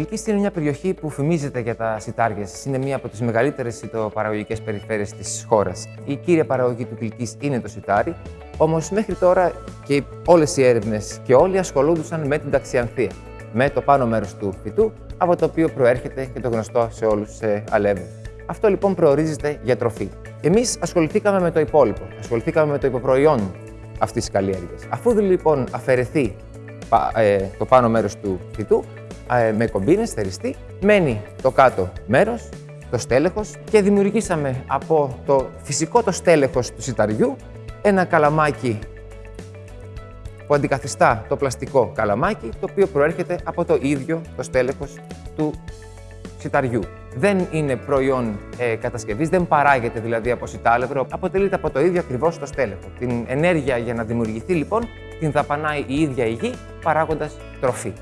Κιλκής είναι μια περιοχή που φημίζεται για τα σιτάρια. Είναι μία από τις μεγαλύτερες σιτοπαραγωγικές περιφέρειες της χώρας. Η κύρια παραγωγή του Κιλκής είναι το σιτάρι, όμως μέχρι τώρα και όλες οι έρευνες και όλοι ασχολούνταν με την ταξιανθία, με το πάνω μέρος του φυτού, από το οποίο προέρχεται και το γνωστό σε όλους σε αλεύρι. Αυτό λοιπόν προορίζεται για τροφή. Εμείς ασχοληθήκαμε με το υπόλοιπο, ασχοληθήκαμε με το υποπροϊόν αυτής της καλλιέργειας. Αφού λοιπόν αφαιρεθεί ε, το πάνω μέρος του φυτού, ε, με κομπίνες, θεριστή, μένει το κάτω μέρος, το στέλεχος και δημιουργήσαμε από το φυσικό το στέλεχος του σιταριού ένα καλαμάκι που αντικαθιστά το πλαστικό καλαμάκι, το οποίο προέρχεται από το ίδιο το στέλεχος του σιταριού. Δεν είναι προϊόν ε, κατασκευής, δεν παράγεται δηλαδή από σιτάλευρο, αποτελείται από το ίδιο ακριβώς το στέλεχο. Την ενέργεια για να δημιουργηθεί λοιπόν την δαπανάει η ίδια η γη παράγοντας τροφή.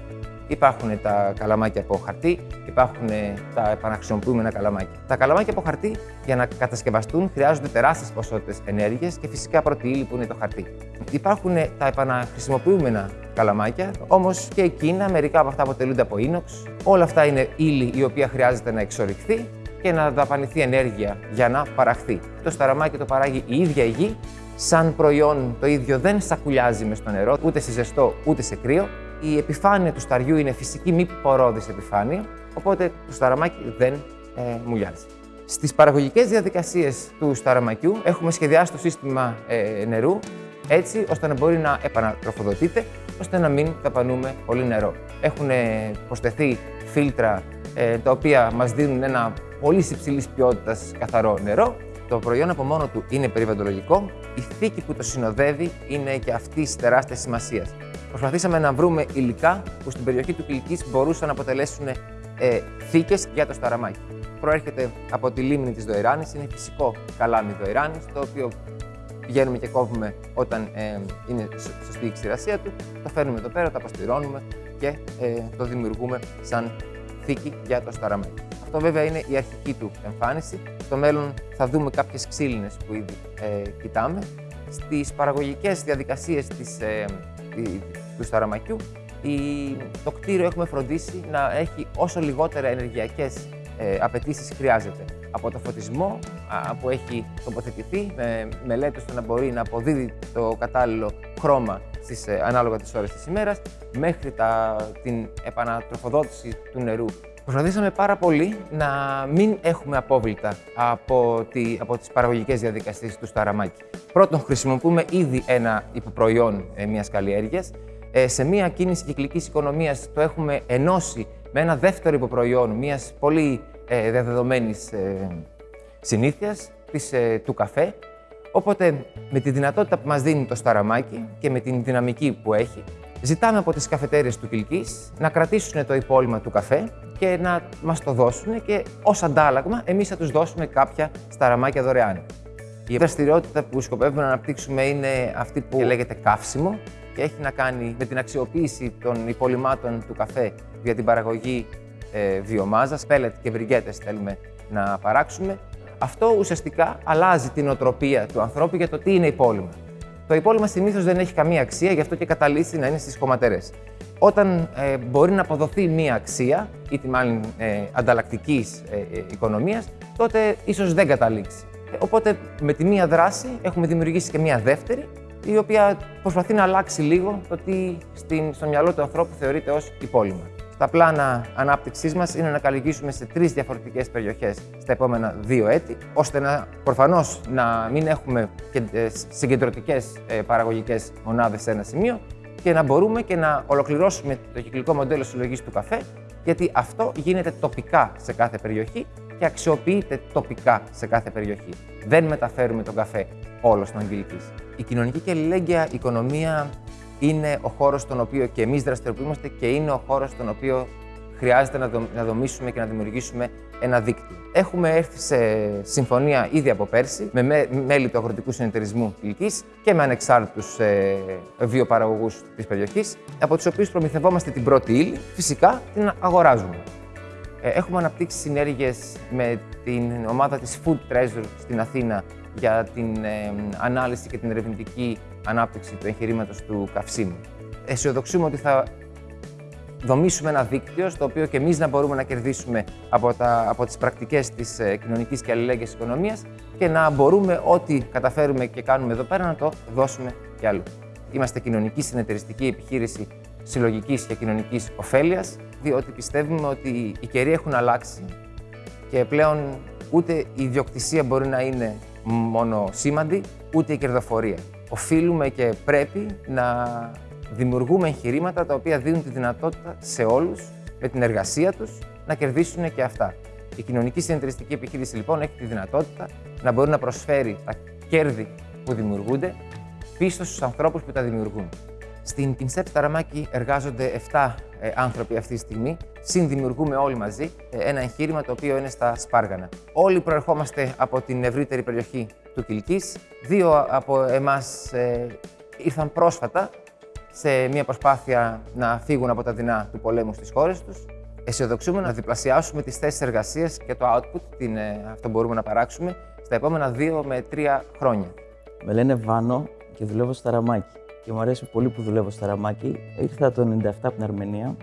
Υπάρχουν τα καλαμάκια από χαρτί, υπάρχουν τα επαναχρησιμοποιούμενα καλαμάκια. Τα καλαμάκια από χαρτί για να κατασκευαστούν χρειάζονται τεράστιες ποσότητες ενέργειας και φυσικά πρώτη ύλη που είναι το χαρτί. Υπάρχουν τα επαναχρησιμοποιούμενα καλαμάκια, όμως και εκείνα, μερικά από αυτά αποτελούνται από ίνοξ. Όλα αυτά είναι ύλη η οποία χρειάζεται να εξορυχθεί και να δαπανηθεί ενέργεια για να παραχθεί. Το σταραμάκι το παράγει η ίδια η γη. Σαν προϊόν το ίδιο δεν σακουλιάζει μες στο νερό, ούτε σε ζεστό ούτε σε κρύο, η επιφάνεια του σταριού είναι φυσική μη πορώδης επιφάνεια, οπότε το σταραμάκι δεν ε, μουλιάζει. Στις παραγωγικές διαδικασίες του σταραμακιού έχουμε σχεδιάσει το σύστημα ε, νερού έτσι ώστε να μπορεί να επανατροφοδοτείται, ώστε να μην ταπανούμε πολύ νερό. Έχουν προσθεθεί φίλτρα ε, τα οποία μας δίνουν ένα πολύ υψηλής ποιότητας καθαρό νερό. Το προϊόν από μόνο του είναι περιβαλλοντολογικό. Η θήκη που το συνοδεύει είναι και αυτή τεράστιας σημασίας προσπαθήσαμε να βρούμε υλικά που στην περιοχή του Κυλικής μπορούσαν να αποτελέσουν ε, θήκες για το σταραμάκι. Προέρχεται από τη λίμνη της Δοηράνης, είναι φυσικό καλάμι Δοηράνης, το οποίο πηγαίνουμε και κόβουμε όταν ε, είναι σωστή η ξηρασία του, το φέρνουμε εδώ πέρα, το απαστηρώνουμε και ε, το δημιουργούμε σαν θήκη για το σταραμάκι. Αυτό βέβαια είναι η αρχική του εμφάνιση. Στο μέλλον θα δούμε κάποιες ξύλινες που ήδη ε, κοιτάμε. Στις παραγωγικές διαδικασίες της ε, του Σταραμακιού, η, το κτίριο έχουμε φροντίσει να έχει όσο λιγότερα ενεργειακές ε, απαιτήσεις χρειάζεται. Από το φωτισμό α, που έχει τοποθετηθεί, με μελέτες ώστε να μπορεί να αποδίδει το κατάλληλο χρώμα στις, ε, ανάλογα τις ώρες της ημέρας, μέχρι τα, την επανατροφοδότηση του νερού. Προσπαθήσαμε πάρα πολύ να μην έχουμε απόβλητα από, τη, από τις παραγωγικές διαδικασίες του Σταραμάκη. Πρώτον, χρησιμοποιούμε ήδη ένα υποπροϊόν ε, μιας καλλιέργειας. Ε, σε μια κίνηση κυκλικής οικονομίας το έχουμε ενώσει με ένα δεύτερο υποπροϊόν μιας πολύ ε, διαδεδομένης ε, συνήθειας, της, ε, του καφέ. Οπότε, με τη δυνατότητα που μας δίνει το σταραμάκι και με την δυναμική που έχει, ζητάμε από τις καφετέρειες του Κιλκής να κρατήσουν το υπόλοιμα του καφέ και να μας το δώσουν και ως αντάλλαγμα εμείς θα τους δώσουμε κάποια σταραμάκια δωρεάν. Η δραστηριότητα που σκοπεύουμε να αναπτύξουμε είναι αυτή που λέγεται καύσιμο και έχει να κάνει με την αξιοποίηση των υπολοιμάτων του καφέ για την παραγωγή ε, βιομάζας, πέλετ και βριγκέτες θέλουμε να παράξουμε. Αυτό ουσιαστικά αλλάζει την οτροπία του ανθρώπου για το τι είναι υπόλοιμα. Το υπόλοιμα συνήθω δεν έχει καμία αξία, γι' αυτό και καταλήξει να είναι στις χωματερέ. Όταν ε, μπορεί να αποδοθεί μία αξία, είτε μάλλον ε, ανταλλακτικής ε, ε οικονομίας, τότε ίσως δεν καταλήξει. Ε, οπότε με τη μία δράση έχουμε δημιουργήσει και μία δεύτερη, η οποία προσπαθεί να αλλάξει λίγο το τι στην, στο μυαλό του ανθρώπου θεωρείται ως υπόλοιμα. Τα πλάνα ανάπτυξής μας είναι να καλλιεργήσουμε σε τρεις διαφορετικές περιοχές στα επόμενα δύο έτη, ώστε να προφανώς να μην έχουμε ε, συγκεντρωτικές ε, παραγωγικές μονάδες σε ένα σημείο και να μπορούμε και να ολοκληρώσουμε το κυκλικό μοντέλο συλλογής του καφέ, γιατί αυτό γίνεται τοπικά σε κάθε περιοχή και αξιοποιείται τοπικά σε κάθε περιοχή. Δεν μεταφέρουμε τον καφέ όλο στον Αγγελική. Η κοινωνική και αλληλέγγυα οικονομία είναι ο χώρος στον οποίο και εμείς δραστηριοποιούμαστε και είναι ο χώρος στον οποίο χρειάζεται να δομήσουμε και να δημιουργήσουμε ένα δίκτυο. Έχουμε έρθει σε συμφωνία ήδη από πέρσι με μέλη του Αγροτικού Συνεταιρισμού Κυλικής και με ανεξάρτητους ε, βιοπαραγωγούς της περιοχής, από τους οποίους προμηθευόμαστε την πρώτη ύλη, φυσικά την αγοράζουμε. Ε, έχουμε αναπτύξει συνέργειες με την ομάδα της Food Treasure στην Αθήνα για την ε, ανάλυση και την ερευνητική ανάπτυξη του εγχειρήματος του καυσίμου. Αισιοδοξούμε ότι θα δομήσουμε ένα δίκτυο στο οποίο και εμείς να μπορούμε να κερδίσουμε από, τα, από τις πρακτικές της ε, κοινωνικής και αλληλέγγυας οικονομίας και να μπορούμε ό,τι καταφέρουμε και κάνουμε εδώ πέρα να το δώσουμε κι αλλού. Είμαστε κοινωνική συνεταιριστική επιχείρηση συλλογικής και κοινωνικής ωφέλειας, διότι πιστεύουμε ότι οι καιροί έχουν αλλάξει και πλέον ούτε η ιδιοκτησία μπορεί να είναι μόνο σήμαντη, ούτε η κερδοφορία. Οφείλουμε και πρέπει να δημιουργούμε εγχειρήματα τα οποία δίνουν τη δυνατότητα σε όλους, με την εργασία τους, να κερδίσουν και αυτά. Η κοινωνική συνεταιριστική επιχείρηση λοιπόν έχει τη δυνατότητα να μπορεί να προσφέρει τα κέρδη που δημιουργούνται πίσω στους ανθρώπους που τα δημιουργούν. Στην Πινσέπ Ταραμάκη εργάζονται 7 ε, άνθρωποι αυτή τη στιγμή. Συνδημιουργούμε όλοι μαζί ε, ένα εγχείρημα το οποίο είναι στα Σπάργανα. Όλοι προερχόμαστε από την ευρύτερη περιοχή του Κιλκής. Δύο από εμάς ε, ήρθαν πρόσφατα σε μια προσπάθεια να φύγουν από τα δεινά του πολέμου στις χώρες τους. Αισιοδοξούμε να διπλασιάσουμε τις θέσεις εργασίας και το output, την, ε, αυτό μπορούμε να παράξουμε, στα επόμενα δύο με τρία χρόνια. Με λένε Βάνο και δουλεύω στο Ταραμάκι. Και μου αρέσει πολύ που δουλεύω στο Ταραμάκι. Ήρθα το 97 από την Αρμενία.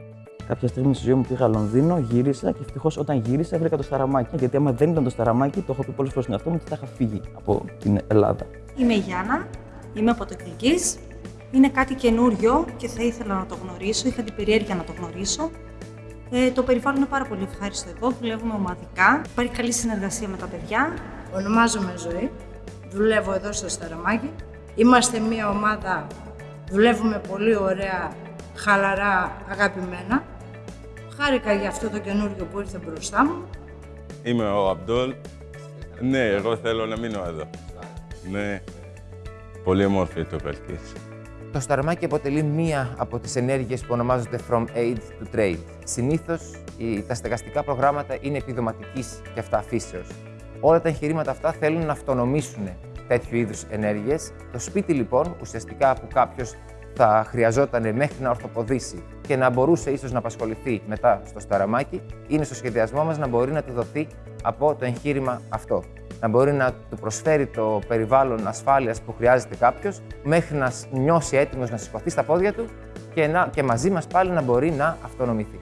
Κάποια στιγμή στη ζωή μου πήγα Λονδίνο, γύρισα και ευτυχώς όταν γύρισα βρήκα το Σταραμάκι. Γιατί άμα δεν ήταν το Σταραμάκι, το έχω πει πολλές φορές στον εαυτό μου ότι θα είχα φύγει από την Ελλάδα. Είμαι η Γιάννα, είμαι από το Κλικής. Είναι κάτι καινούριο και θα ήθελα να το γνωρίσω, είχα την περιέργεια να το γνωρίσω. Ε, το περιβάλλον είναι πάρα πολύ ευχάριστο εδώ, δουλεύουμε ομαδικά, υπάρχει καλή συνεργασία με τα παιδιά. Ονομάζομαι Ζωή, δουλεύω εδώ στο Σταραμάκι. Είμαστε μια ομάδα, δουλεύουμε πολύ ωραία, χαλαρά, αγαπημένα. Χάρηκα για αυτό το καινούριο που ήρθε μπροστά μου. Είμαι ο Αμπτόλ. Ναι, εγώ θέλω να μείνω εδώ. Ναι, πολύ όμορφη το Καλκής. Το Σταρμάκι αποτελεί μία από τις ενέργειες που ονομάζονται From Aid to Trade. Συνήθως οι- τα στεγαστικά προγράμματα είναι επιδοματικής και αυτά φύσεως. Όλα τα εγχειρήματα αυτά θέλουν να αυτονομήσουν τέτοιου είδους ενέργειες. Το σπίτι λοιπόν, ουσιαστικά που κάποιος θα χρειαζόταν μέχρι να ορθοποδήσει και να μπορούσε ίσως να απασχοληθεί μετά στο Σταραμάκι, είναι στο σχεδιασμό μας να μπορεί να του δοθεί από το εγχείρημα αυτό. Να μπορεί να του προσφέρει το περιβάλλον ασφάλειας που χρειάζεται κάποιος, μέχρι να σ- νιώσει έτοιμος να σηκωθεί στα πόδια του και, να, και μαζί μας πάλι να μπορεί να αυτονομηθεί.